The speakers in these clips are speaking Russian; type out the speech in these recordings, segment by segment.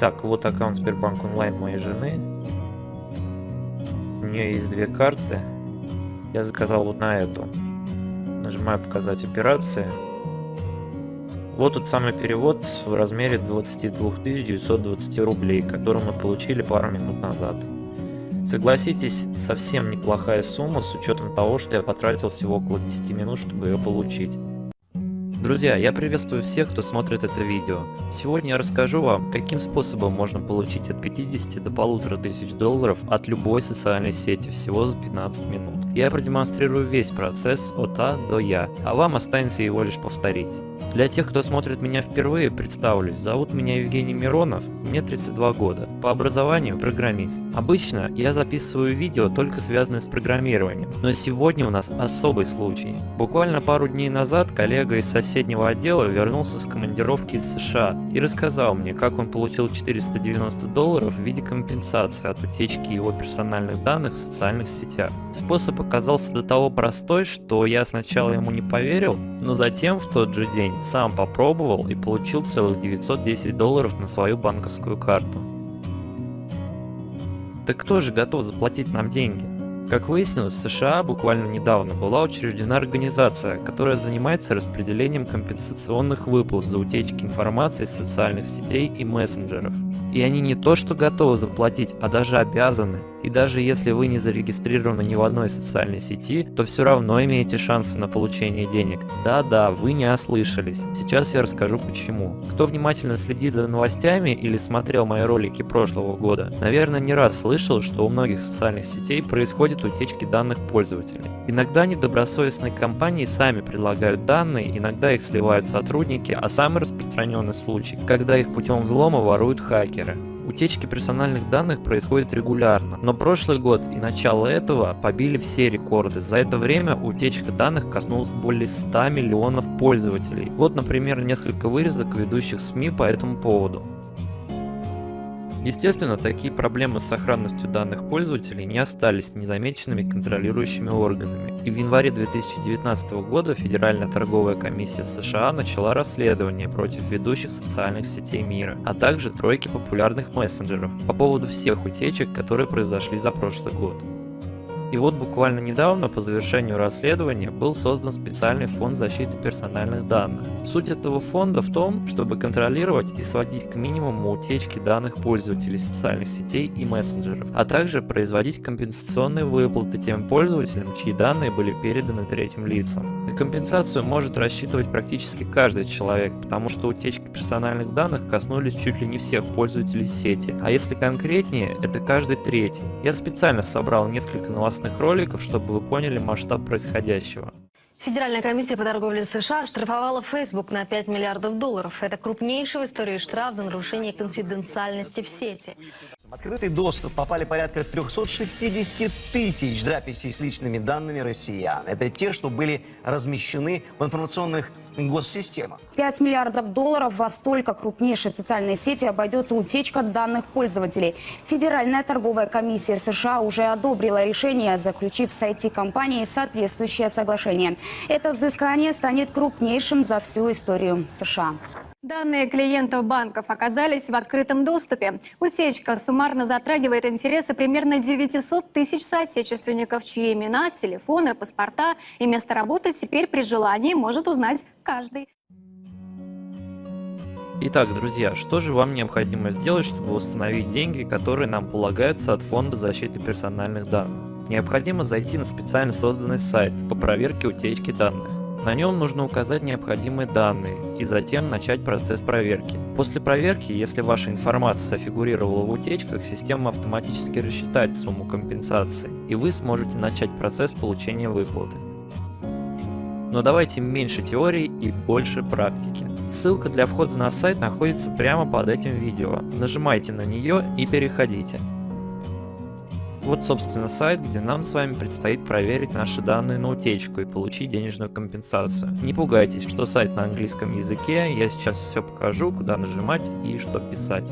Итак, вот аккаунт Сбербанк онлайн моей жены. У нее есть две карты. Я заказал вот на эту. Нажимаю показать операции. Вот тот самый перевод в размере 22 920 рублей, который мы получили пару минут назад. Согласитесь, совсем неплохая сумма с учетом того, что я потратил всего около 10 минут, чтобы ее получить. Друзья, я приветствую всех, кто смотрит это видео. Сегодня я расскажу вам, каким способом можно получить от 50 до 1500 долларов от любой социальной сети всего за 15 минут. Я продемонстрирую весь процесс от А до Я, а вам останется его лишь повторить. Для тех, кто смотрит меня впервые, представлюсь. Зовут меня Евгений Миронов, мне 32 года. По образованию программист. Обычно я записываю видео только связанные с программированием, но сегодня у нас особый случай. Буквально пару дней назад коллега из соседнего отдела вернулся с командировки из США и рассказал мне, как он получил 490 долларов в виде компенсации от утечки его персональных данных в социальных сетях. Способ оказался до того простой, что я сначала ему не поверил, но затем в тот же день сам попробовал и получил целых 910 долларов на свою банковскую карту. Так кто же готов заплатить нам деньги? Как выяснилось, в США буквально недавно была учреждена организация, которая занимается распределением компенсационных выплат за утечки информации из социальных сетей и мессенджеров. И они не то что готовы заплатить, а даже обязаны. И даже если вы не зарегистрированы ни в одной социальной сети, то все равно имеете шансы на получение денег. Да-да, вы не ослышались. Сейчас я расскажу почему. Кто внимательно следит за новостями или смотрел мои ролики прошлого года, наверное не раз слышал, что у многих социальных сетей происходят утечки данных пользователей. Иногда недобросовестные компании сами предлагают данные, иногда их сливают сотрудники, а самый распространенный случай, когда их путем взлома воруют хакеры. Утечки персональных данных происходят регулярно, но прошлый год и начало этого побили все рекорды. За это время утечка данных коснулась более 100 миллионов пользователей. Вот, например, несколько вырезок ведущих СМИ по этому поводу. Естественно, такие проблемы с сохранностью данных пользователей не остались незамеченными контролирующими органами, и в январе 2019 года Федеральная торговая комиссия США начала расследование против ведущих социальных сетей мира, а также тройки популярных мессенджеров по поводу всех утечек, которые произошли за прошлый год. И вот буквально недавно по завершению расследования был создан специальный фонд защиты персональных данных. Суть этого фонда в том, чтобы контролировать и сводить к минимуму утечки данных пользователей социальных сетей и мессенджеров, а также производить компенсационные выплаты тем пользователям, чьи данные были переданы третьим лицам. На компенсацию может рассчитывать практически каждый человек, потому что утечки персональных данных коснулись чуть ли не всех пользователей сети, а если конкретнее, это каждый третий. Я специально собрал несколько новостных интересных роликов, чтобы вы поняли масштаб происходящего. Федеральная комиссия по торговле США штрафовала Facebook на 5 миллиардов долларов. Это крупнейший в истории штраф за нарушение конфиденциальности в сети. Открытый доступ попали порядка 360 тысяч записей с личными данными россиян. Это те, что были размещены в информационных госсистемах. 5 миллиардов долларов во столько крупнейшей социальной сети обойдется утечка данных пользователей. Федеральная торговая комиссия США уже одобрила решение, заключив с IT-компанией соответствующее соглашение. Это взыскание станет крупнейшим за всю историю США. Данные клиентов банков оказались в открытом доступе. Утечка суммарно затрагивает интересы примерно 900 тысяч соотечественников, чьи имена, телефоны, паспорта и место работы теперь при желании может узнать каждый. Итак, друзья, что же вам необходимо сделать, чтобы восстановить деньги, которые нам полагаются от Фонда защиты персональных данных? Необходимо зайти на специально созданный сайт по проверке утечки данных. На нем нужно указать необходимые данные и затем начать процесс проверки. После проверки, если ваша информация фигурировала в утечках, система автоматически рассчитает сумму компенсации, и вы сможете начать процесс получения выплаты. Но давайте меньше теории и больше практики. Ссылка для входа на сайт находится прямо под этим видео. Нажимайте на нее и переходите. Вот, собственно, сайт, где нам с вами предстоит проверить наши данные на утечку и получить денежную компенсацию. Не пугайтесь, что сайт на английском языке, я сейчас все покажу, куда нажимать и что писать.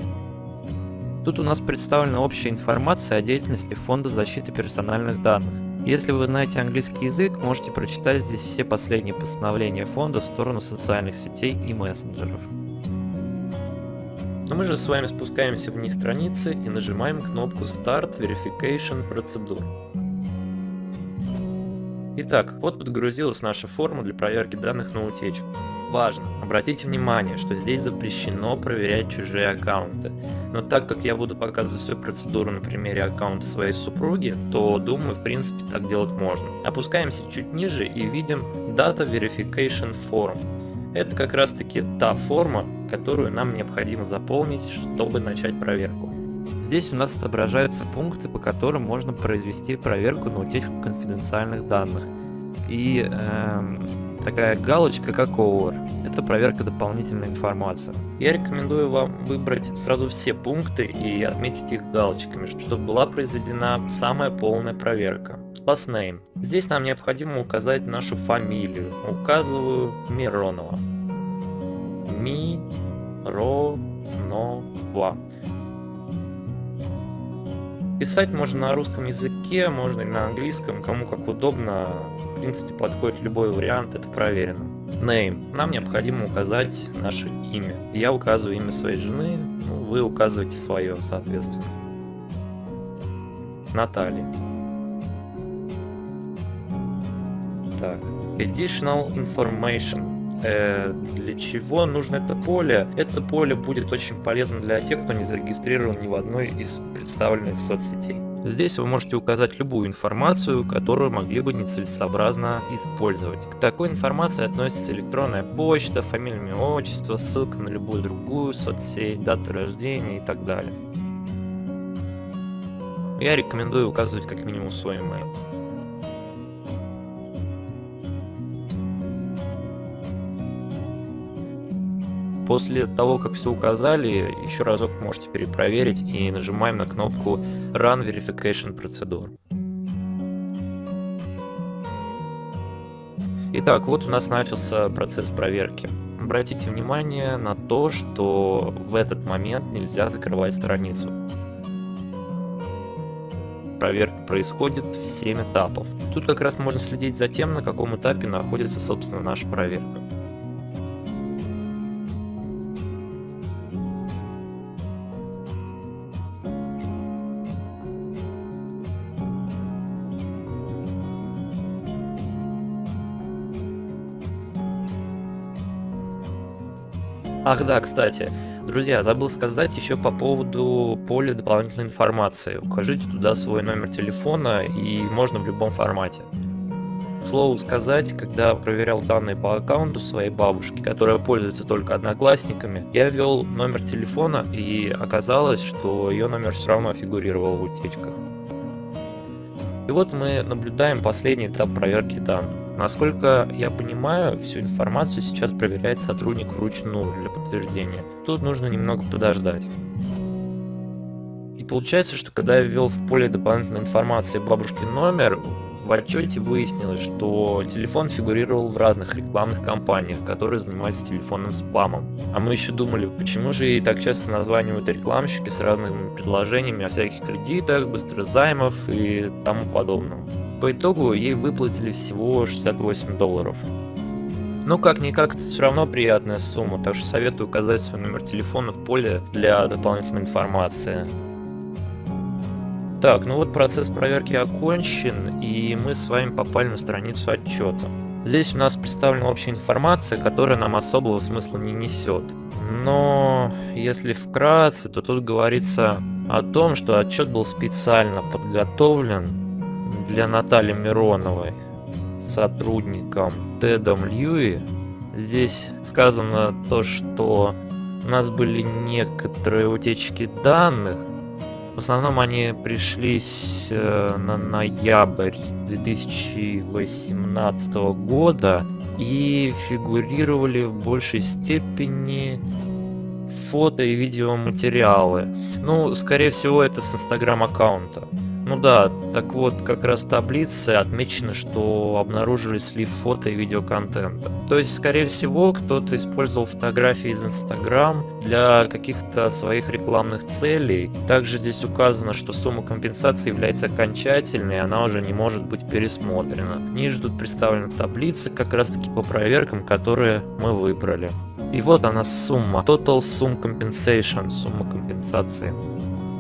Тут у нас представлена общая информация о деятельности Фонда защиты персональных данных. Если вы знаете английский язык, можете прочитать здесь все последние постановления фонда в сторону социальных сетей и мессенджеров. Но мы же с вами спускаемся вниз страницы и нажимаем кнопку Start Verification Procedure. Итак, вот подгрузилась наша форма для проверки данных на утечку. Важно, обратите внимание, что здесь запрещено проверять чужие аккаунты. Но так как я буду показывать всю процедуру на примере аккаунта своей супруги, то думаю, в принципе, так делать можно. Опускаемся чуть ниже и видим Data Verification Form. Это как раз таки та форма, которую нам необходимо заполнить, чтобы начать проверку. Здесь у нас отображаются пункты, по которым можно произвести проверку на утечку конфиденциальных данных. И эм, такая галочка, как over. Это проверка дополнительной информации. Я рекомендую вам выбрать сразу все пункты и отметить их галочками, чтобы была произведена самая полная проверка. Last name. Здесь нам необходимо указать нашу фамилию. Указываю Миронова. Ми-ро-но-ва. Писать можно на русском языке, можно и на английском, кому как удобно. В принципе, подходит любой вариант, это проверено. Name. Нам необходимо указать наше имя. Я указываю имя своей жены, ну, вы указываете свое, соответственно. Наталья. Так. Additional information. Э, для чего нужно это поле? Это поле будет очень полезно для тех, кто не зарегистрирован ни в одной из представленных соцсетей. Здесь вы можете указать любую информацию, которую могли бы нецелесообразно использовать. К такой информации относится электронная почта, фамилия, имя, отчество, ссылка на любую другую соцсеть, дата рождения и так далее. Я рекомендую указывать как минимум свой email. После того, как все указали, еще разок можете перепроверить и нажимаем на кнопку Run Verification Procedure. Итак, вот у нас начался процесс проверки. Обратите внимание на то, что в этот момент нельзя закрывать страницу. Проверка происходит в 7 этапов. Тут как раз можно следить за тем, на каком этапе находится, собственно, наша проверка. Ах да, кстати, друзья, забыл сказать еще по поводу поля дополнительной информации. Укажите туда свой номер телефона и можно в любом формате. К слову сказать, когда проверял данные по аккаунту своей бабушки, которая пользуется только одноклассниками, я ввел номер телефона и оказалось, что ее номер все равно фигурировал в утечках. И вот мы наблюдаем последний этап проверки данных. Насколько я понимаю, всю информацию сейчас проверяет сотрудник вручную для подтверждения. Тут нужно немного подождать. И получается, что когда я ввел в поле дополнительной информации бабушкин номер, в отчете выяснилось, что телефон фигурировал в разных рекламных кампаниях, которые занимаются телефонным спамом. А мы еще думали, почему же ей так часто названивают рекламщики с разными предложениями о всяких кредитах, быстрозаймов и тому подобном. По итогу ей выплатили всего 68 долларов. Но как-никак это все равно приятная сумма, так что советую указать свой номер телефона в поле для дополнительной информации. Так, ну вот процесс проверки окончен, и мы с вами попали на страницу отчета. Здесь у нас представлена общая информация, которая нам особого смысла не несет. Но если вкратце, то тут говорится о том, что отчет был специально подготовлен для Натальи Мироновой, сотрудником Тедом Льюи. Здесь сказано то, что у нас были некоторые утечки данных. В основном они пришлись э, на ноябрь 2018 года и фигурировали в большей степени фото и видеоматериалы. Ну, скорее всего, это с инстаграм аккаунта. Ну да, так вот, как раз в таблице отмечено, что обнаружили слив фото и видеоконтента. То есть, скорее всего, кто-то использовал фотографии из Instagram для каких-то своих рекламных целей. Также здесь указано, что сумма компенсации является окончательной, она уже не может быть пересмотрена. Ниже тут представлены таблицы как раз таки по проверкам, которые мы выбрали. И вот она сумма. Total Sum Compensation. Сумма компенсации.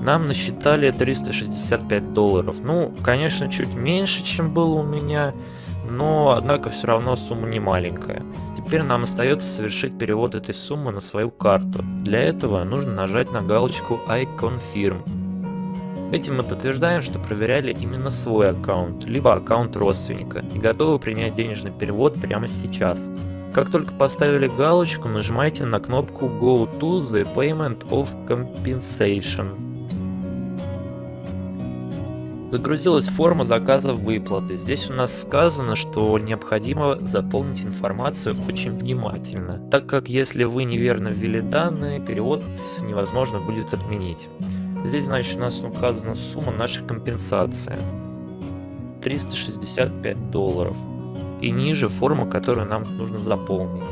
Нам насчитали 365 долларов. Ну, конечно, чуть меньше, чем было у меня, но, однако, все равно сумма не маленькая. Теперь нам остается совершить перевод этой суммы на свою карту. Для этого нужно нажать на галочку I confirm. Этим мы подтверждаем, что проверяли именно свой аккаунт, либо аккаунт родственника, и готовы принять денежный перевод прямо сейчас. Как только поставили галочку, нажимайте на кнопку Go to the Payment of Compensation. Загрузилась форма заказа выплаты. Здесь у нас сказано, что необходимо заполнить информацию очень внимательно, так как если вы неверно ввели данные, перевод невозможно будет отменить. Здесь, значит, у нас указана сумма нашей компенсации. 365 долларов. И ниже форма, которую нам нужно заполнить.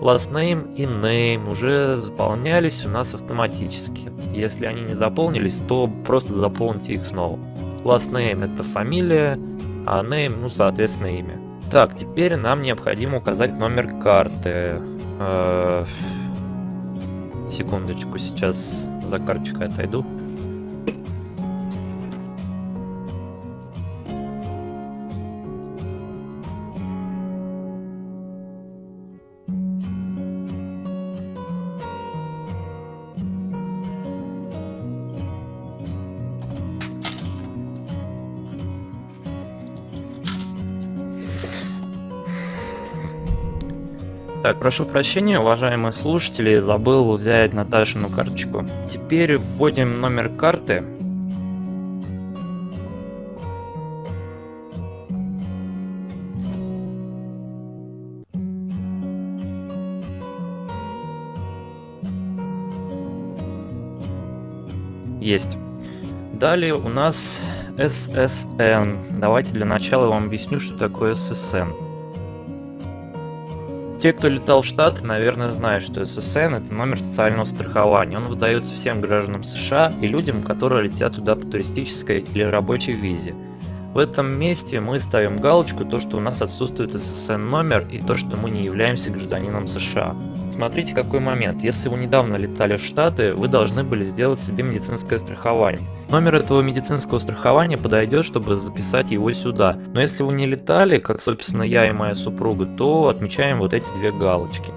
Last name и name уже заполнялись у нас автоматически. Если они не заполнились, то просто заполните их снова. Last name это фамилия, а name, ну, соответственно, имя. Так, теперь нам необходимо указать номер карты. Э секундочку, сейчас за карточкой отойду. Так, прошу прощения, уважаемые слушатели, забыл взять Наташину карточку. Теперь вводим номер карты. Есть. Далее у нас SSN. Давайте для начала вам объясню, что такое SSN. Те, кто летал в Штаты, наверное, знают, что ССН это номер социального страхования. Он выдается всем гражданам США и людям, которые летят туда по туристической или рабочей визе. В этом месте мы ставим галочку, то что у нас отсутствует ССН номер и то, что мы не являемся гражданином США. Смотрите какой момент. Если вы недавно летали в Штаты, вы должны были сделать себе медицинское страхование. Номер этого медицинского страхования подойдет, чтобы записать его сюда. Но если вы не летали, как собственно я и моя супруга, то отмечаем вот эти две галочки.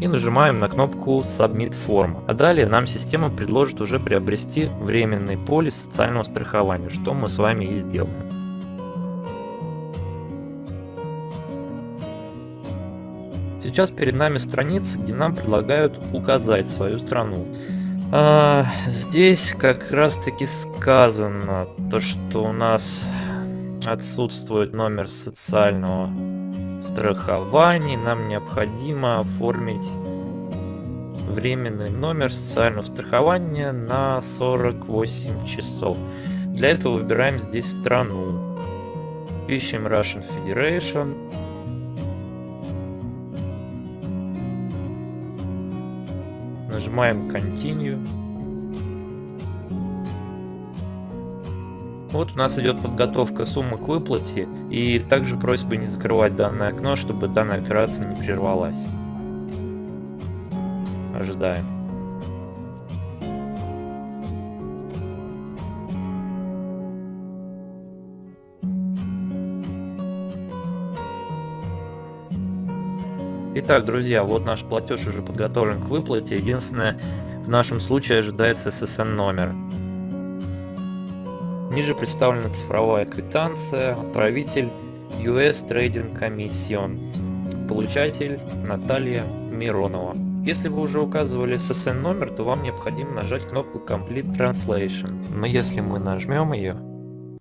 И нажимаем на кнопку Submit Form. А далее нам система предложит уже приобрести временный полис социального страхования, что мы с вами и сделаем. Сейчас перед нами страница, где нам предлагают указать свою страну. А, здесь как раз таки сказано то, что у нас отсутствует номер социального страхования. Нам необходимо оформить временный номер социального страхования на 48 часов. Для этого выбираем здесь страну. Ищем Russian Federation. Нажимаем Continue. Вот у нас идет подготовка суммы к выплате и также просьба не закрывать данное окно, чтобы данная операция не прервалась. Ожидаем. Итак, друзья, вот наш платеж уже подготовлен к выплате. Единственное, в нашем случае ожидается SSN номер. Ниже представлена цифровая квитанция, отправитель US Trading Commission, получатель Наталья Миронова. Если вы уже указывали SSN номер, то вам необходимо нажать кнопку Complete Translation. Но если мы нажмем ее,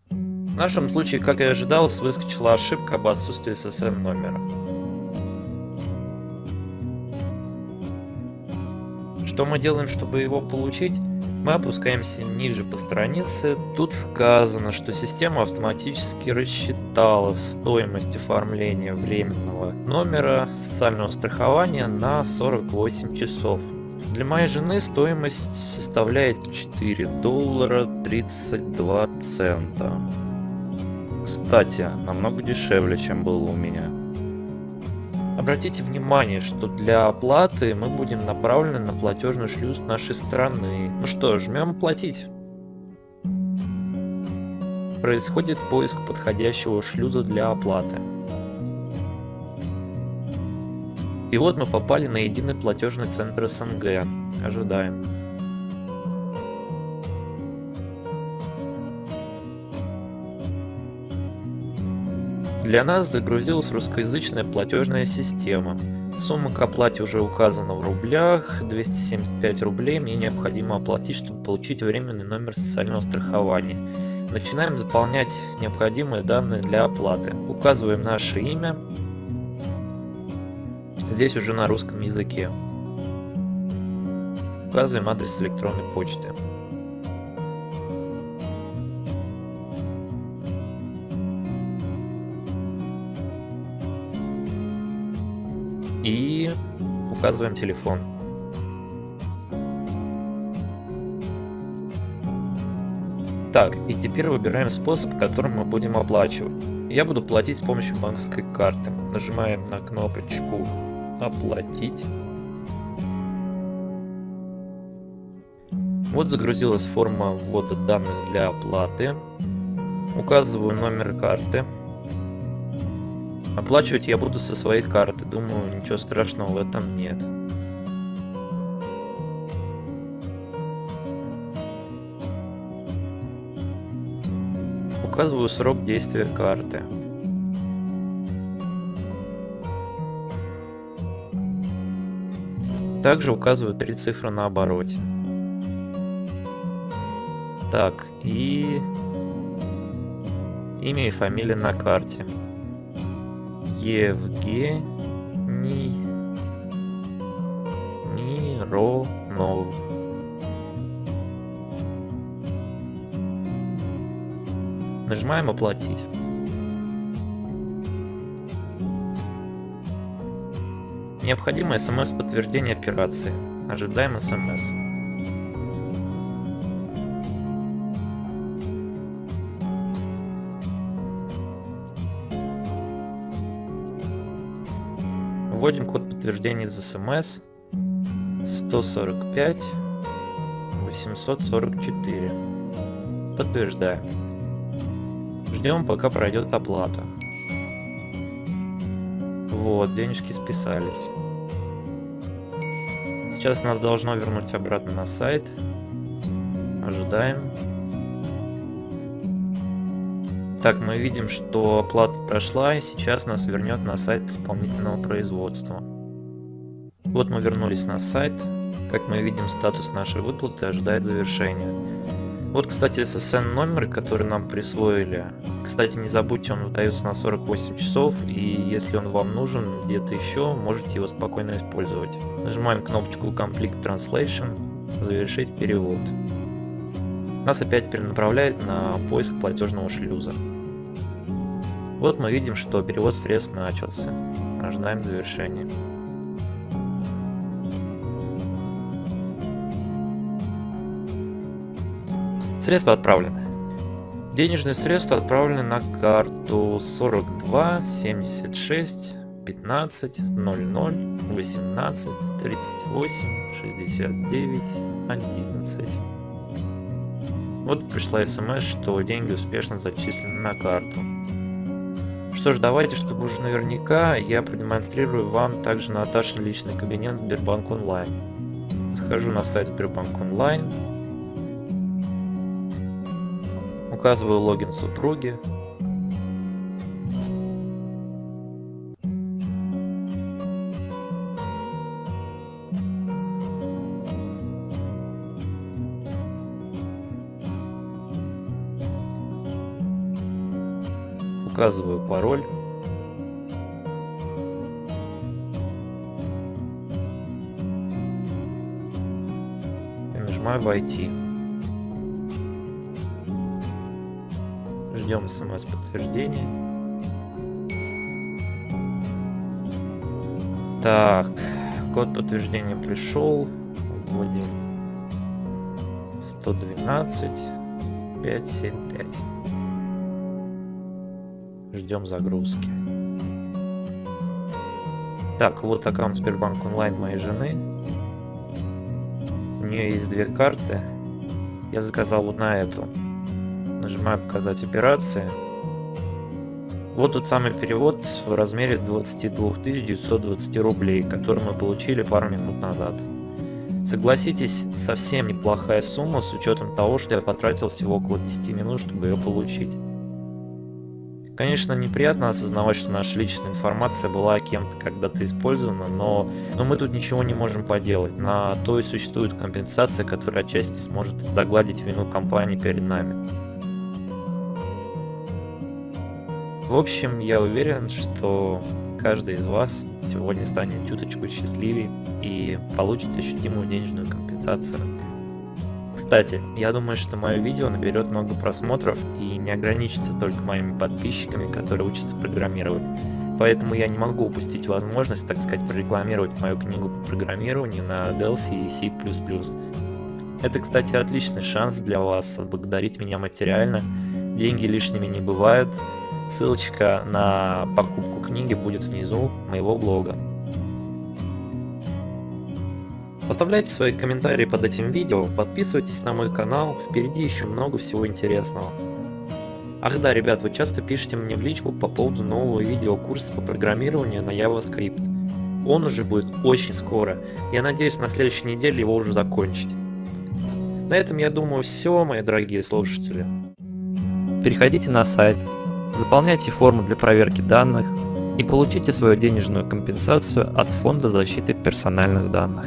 в нашем случае, как и ожидалось, выскочила ошибка об отсутствии SSN номера. Что мы делаем, чтобы его получить? Мы опускаемся ниже по странице. Тут сказано, что система автоматически рассчитала стоимость оформления временного номера социального страхования на 48 часов. Для моей жены стоимость составляет 4 доллара 32 цента. Кстати, намного дешевле, чем было у меня. Обратите внимание, что для оплаты мы будем направлены на платежный шлюз нашей страны. Ну что, жмем платить. Происходит поиск подходящего шлюза для оплаты. И вот мы попали на единый платежный центр СНГ. Ожидаем. Для нас загрузилась русскоязычная платежная система. Сумма к оплате уже указана в рублях, 275 рублей мне необходимо оплатить, чтобы получить временный номер социального страхования. Начинаем заполнять необходимые данные для оплаты. Указываем наше имя, здесь уже на русском языке. Указываем адрес электронной почты. Указываем телефон. Так, и теперь выбираем способ, которым мы будем оплачивать. Я буду платить с помощью банковской карты. Нажимаем на кнопочку «Оплатить». Вот загрузилась форма ввода данных для оплаты. Указываю номер карты. Оплачивать я буду со своей карты, думаю, ничего страшного в этом нет. Указываю срок действия карты. Также указываю три цифры на обороте. Так, и имя и фамилия на карте. Евгений Миронов. Нажимаем «Оплатить». Необходимо смс-подтверждение операции. Ожидаем смс. Вводим код подтверждения из смс 145 844. Подтверждаем. Ждем, пока пройдет оплата. Вот, денежки списались. Сейчас нас должно вернуть обратно на сайт. Ожидаем. Так, мы видим, что оплата прошла, и сейчас нас вернет на сайт исполнительного производства. Вот мы вернулись на сайт. Как мы видим, статус нашей выплаты ожидает завершения. Вот, кстати, SSN номер, который нам присвоили. Кстати, не забудьте, он выдается на 48 часов, и если он вам нужен где-то еще, можете его спокойно использовать. Нажимаем кнопочку Complete Translation, завершить перевод. Нас опять перенаправляет на поиск платежного шлюза. Вот мы видим, что перевод средств начался. Ожидаем завершения. Средства отправлены. Денежные средства отправлены на карту 42 76 15 00 18 38 69 11. Вот пришла смс, что деньги успешно зачислены на карту. Что ж, давайте, чтобы уже наверняка, я продемонстрирую вам также Наташин личный кабинет Сбербанк Онлайн. Захожу на сайт Сбербанк Онлайн. Указываю логин супруги. Указываю пароль. И нажимаю «Войти». Ждем смс-подтверждения. Так, код подтверждения пришел. Вводим 112 575 ждем загрузки. Так, вот аккаунт Сбербанк онлайн моей жены. У нее есть две карты. Я заказал вот на эту. Нажимаю показать операции. Вот тот самый перевод в размере 22 920 рублей, который мы получили пару минут назад. Согласитесь, совсем неплохая сумма с учетом того, что я потратил всего около 10 минут, чтобы ее получить. Конечно, неприятно осознавать, что наша личная информация была кем-то когда-то использована, но, но мы тут ничего не можем поделать. На то и существует компенсация, которая отчасти сможет загладить вину компании перед нами. В общем, я уверен, что каждый из вас сегодня станет чуточку счастливее и получит ощутимую денежную компенсацию. Кстати, я думаю, что мое видео наберет много просмотров и не ограничится только моими подписчиками, которые учатся программировать. Поэтому я не могу упустить возможность, так сказать, прорекламировать мою книгу по программированию на Delphi и C++. Это, кстати, отличный шанс для вас отблагодарить меня материально. Деньги лишними не бывают. Ссылочка на покупку книги будет внизу моего блога. Оставляйте свои комментарии под этим видео, подписывайтесь на мой канал, впереди еще много всего интересного. Ах да, ребят, вы часто пишете мне в личку по поводу нового видеокурса по программированию на JavaScript. Он уже будет очень скоро, я надеюсь на следующей неделе его уже закончить. На этом я думаю все, мои дорогие слушатели. Переходите на сайт, заполняйте форму для проверки данных и получите свою денежную компенсацию от Фонда защиты персональных данных.